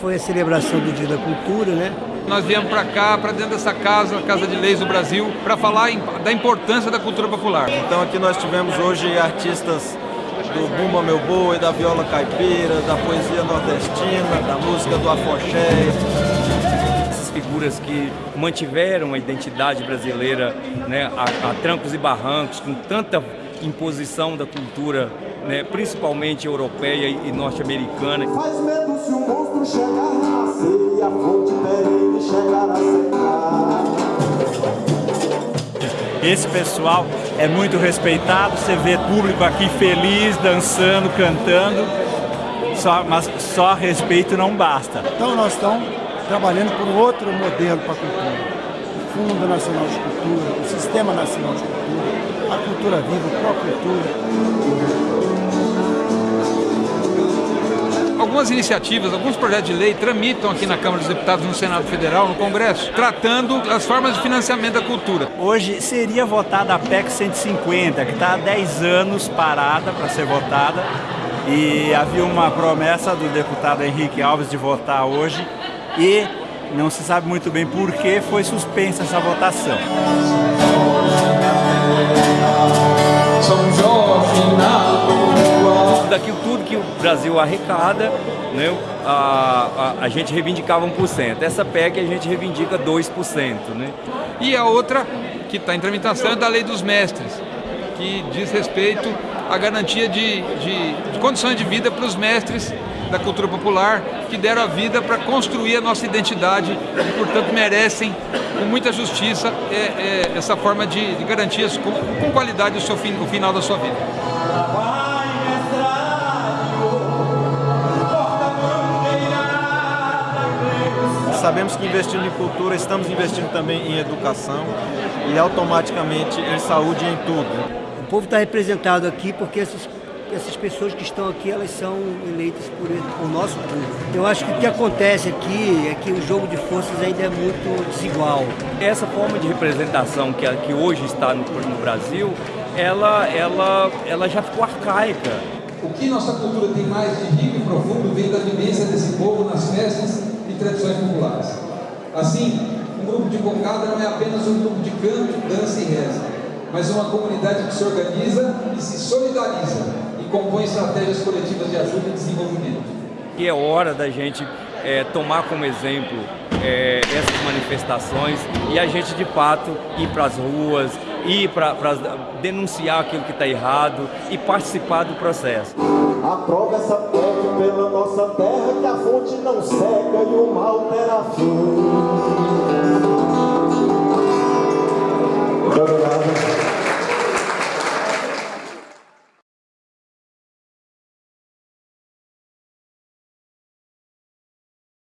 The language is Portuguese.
foi a celebração do Dia da Cultura, né? Nós viemos para cá, para dentro dessa casa, a Casa de Leis do Brasil, para falar da importância da cultura popular. Então aqui nós tivemos hoje artistas do Bumba Meu Boi, da viola caipira, da poesia nordestina, da música do afoxé. Essas figuras que mantiveram a identidade brasileira né, a, a trancos e barrancos, com tanta imposição da cultura, né, principalmente europeia e norte-americana. Faz medo se o monstro chegar a nascer e a fonte perene chegar a secar. Esse pessoal é muito respeitado, você vê público aqui feliz, dançando, cantando, só, mas só respeito não basta. Então nós estamos trabalhando por outro modelo para a cultura. O Fundo Nacional de Cultura, o Sistema Nacional de Cultura, a Cultura Viva, a Pró-Cultura. Algumas iniciativas, alguns projetos de lei tramitam aqui na Câmara dos Deputados, no Senado Federal, no Congresso, tratando as formas de financiamento da cultura. Hoje seria votada a PEC 150, que está há 10 anos parada para ser votada, e havia uma promessa do deputado Henrique Alves de votar hoje, e não se sabe muito bem por que foi suspensa essa votação. Que o Brasil arrecada, né, a, a, a gente reivindicava 1%. Essa PEC a gente reivindica 2%. Né? E a outra que está em tramitação é da Lei dos Mestres, que diz respeito à garantia de, de, de condições de vida para os mestres da cultura popular que deram a vida para construir a nossa identidade e, portanto, merecem com muita justiça é, é, essa forma de, de garantias com, com, qualidade o, seu fim, o final da sua vida. Sabemos que investindo em cultura, estamos investindo também em educação e automaticamente em saúde e em tudo. O povo está representado aqui porque esses essas pessoas que estão aqui, elas são eleitas por o nosso povo. Eu acho que o que acontece aqui é que o jogo de forças ainda é muito desigual. Essa forma de representação que, que hoje está no, no Brasil, ela, ela, ela já ficou arcaica. O que nossa cultura tem mais de rico e profundo vem da vivência desse povo nas festas tradições populares. Assim, um grupo de cocada não é apenas um grupo de canto, dança e reza, mas uma comunidade que se organiza e se solidariza compõe estratégias coletivas de ajuda e desenvolvimento. E é hora da gente é, tomar como exemplo é, essas manifestações e a gente de fato ir para as ruas, ir para denunciar aquilo que está errado e participar do processo. Aprova essa PEC pela nossa terra que a fonte não seca e o mal terá fim.